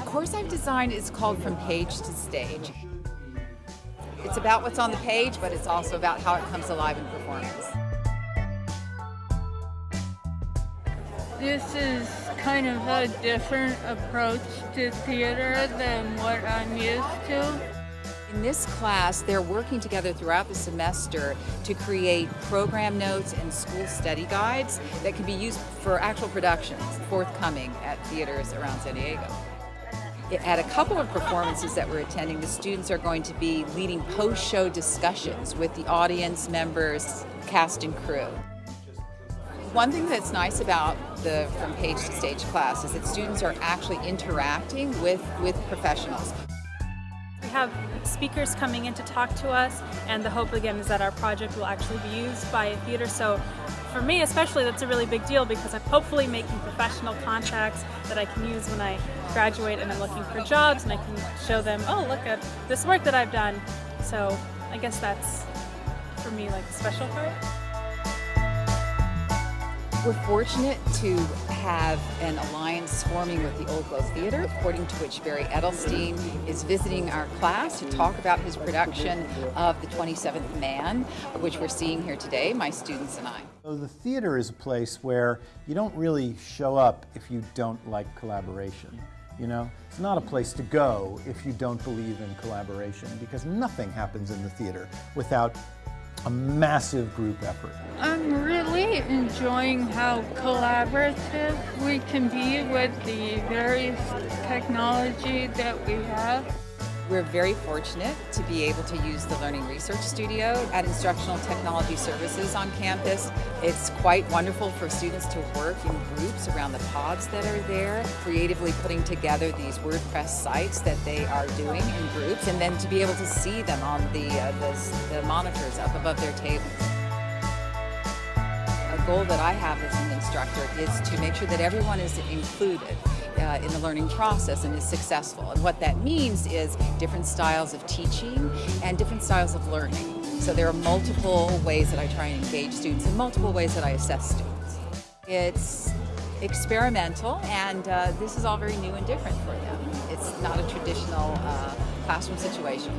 course I've designed is called From Page to Stage. It's about what's on the page, but it's also about how it comes alive in performance. This is kind of a different approach to theater than what I'm used to. In this class, they're working together throughout the semester to create program notes and school study guides that can be used for actual productions forthcoming at theaters around San Diego. At a couple of performances that we're attending, the students are going to be leading post-show discussions with the audience members, cast and crew. One thing that's nice about the From Page to Stage class is that students are actually interacting with, with professionals. We have speakers coming in to talk to us and the hope again is that our project will actually be used by a theater so for me especially that's a really big deal because I'm hopefully making professional contacts that I can use when I graduate and I'm looking for jobs and I can show them oh look at this work that I've done so I guess that's for me like the special part. We're fortunate to have an alliance forming with the Old Globe Theater, according to which Barry Edelstein is visiting our class to talk about his production of The 27th Man, which we're seeing here today, my students and I. So the theater is a place where you don't really show up if you don't like collaboration. You know, it's not a place to go if you don't believe in collaboration because nothing happens in the theater without a massive group effort. I'm really enjoying how collaborative we can be with the various technology that we have. We're very fortunate to be able to use the Learning Research Studio at Instructional Technology Services on campus. It's quite wonderful for students to work in groups around the pods that are there, creatively putting together these WordPress sites that they are doing in groups, and then to be able to see them on the, uh, the, the monitors up above their tables goal that I have as an instructor is to make sure that everyone is included uh, in the learning process and is successful. And what that means is different styles of teaching and different styles of learning. So there are multiple ways that I try and engage students and multiple ways that I assess students. It's experimental and uh, this is all very new and different for them. It's not a traditional uh, classroom situation.